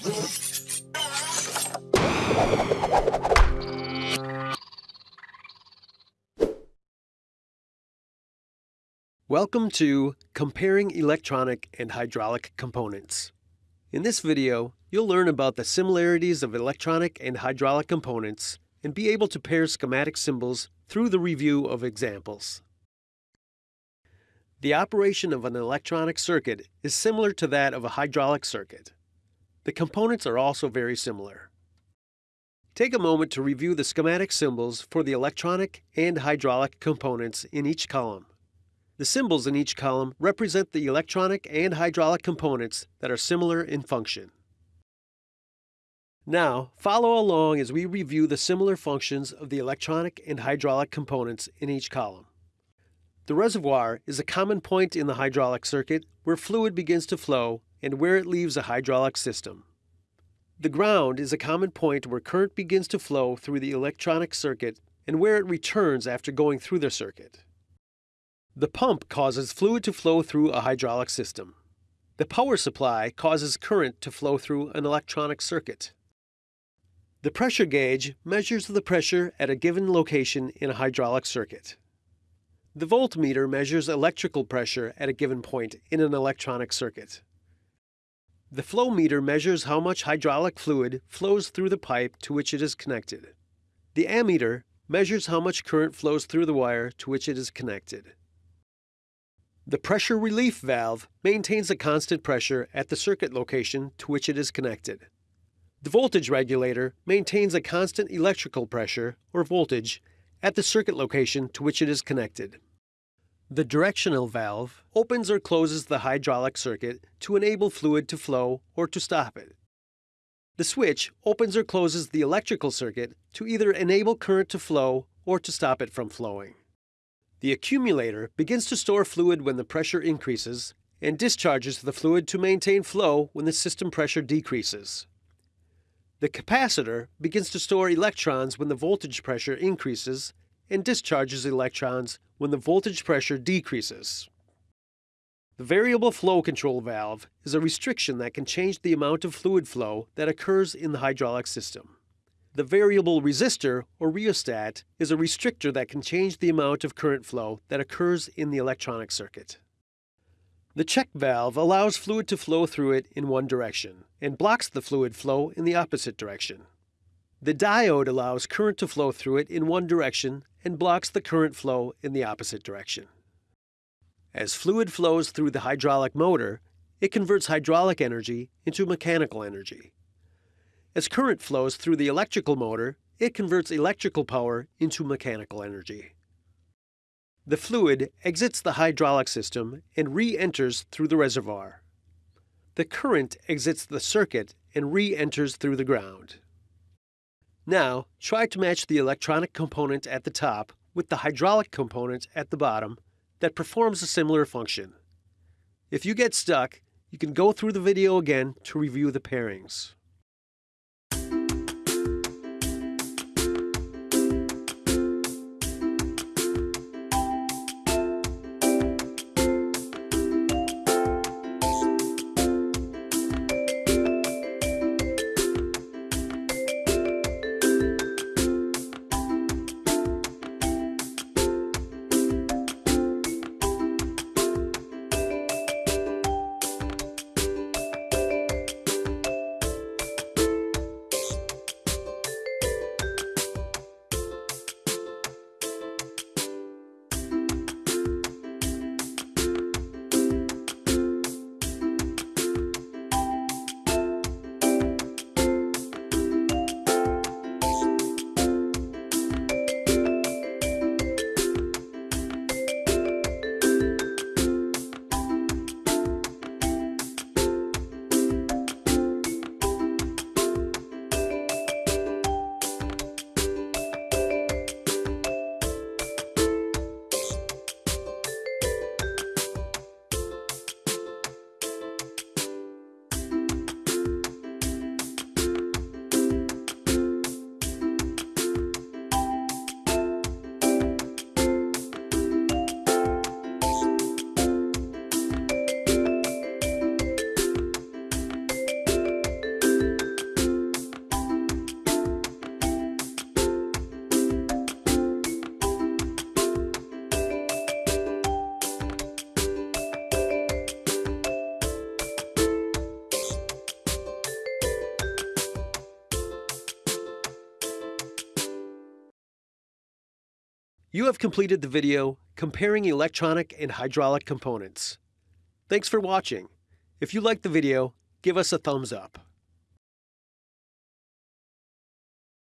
Welcome to Comparing Electronic and Hydraulic Components. In this video, you'll learn about the similarities of electronic and hydraulic components and be able to pair schematic symbols through the review of examples. The operation of an electronic circuit is similar to that of a hydraulic circuit. The components are also very similar. Take a moment to review the schematic symbols for the electronic and hydraulic components in each column. The symbols in each column represent the electronic and hydraulic components that are similar in function. Now, follow along as we review the similar functions of the electronic and hydraulic components in each column. The reservoir is a common point in the hydraulic circuit where fluid begins to flow and where it leaves a hydraulic system. The ground is a common point where current begins to flow through the electronic circuit and where it returns after going through the circuit. The pump causes fluid to flow through a hydraulic system. The power supply causes current to flow through an electronic circuit. The pressure gauge measures the pressure at a given location in a hydraulic circuit. The voltmeter measures electrical pressure at a given point in an electronic circuit. The flow meter measures how much hydraulic fluid flows through the pipe to which it is connected. The ammeter measures how much current flows through the wire to which it is connected. The pressure relief valve maintains a constant pressure at the circuit location to which it is connected. The voltage regulator maintains a constant electrical pressure, or voltage, at the circuit location to which it is connected. The directional valve opens or closes the hydraulic circuit to enable fluid to flow or to stop it. The switch opens or closes the electrical circuit to either enable current to flow or to stop it from flowing. The accumulator begins to store fluid when the pressure increases and discharges the fluid to maintain flow when the system pressure decreases. The capacitor begins to store electrons when the voltage pressure increases and discharges electrons when the voltage pressure decreases. The variable flow control valve is a restriction that can change the amount of fluid flow that occurs in the hydraulic system. The variable resistor, or rheostat, is a restrictor that can change the amount of current flow that occurs in the electronic circuit. The check valve allows fluid to flow through it in one direction and blocks the fluid flow in the opposite direction. The diode allows current to flow through it in one direction and blocks the current flow in the opposite direction. As fluid flows through the hydraulic motor, it converts hydraulic energy into mechanical energy. As current flows through the electrical motor, it converts electrical power into mechanical energy. The fluid exits the hydraulic system and re-enters through the reservoir. The current exits the circuit and re-enters through the ground. Now, try to match the electronic component at the top with the hydraulic component at the bottom that performs a similar function. If you get stuck, you can go through the video again to review the pairings. You have completed the video comparing electronic and hydraulic components. Thanks for watching. If you liked the video, give us a thumbs up.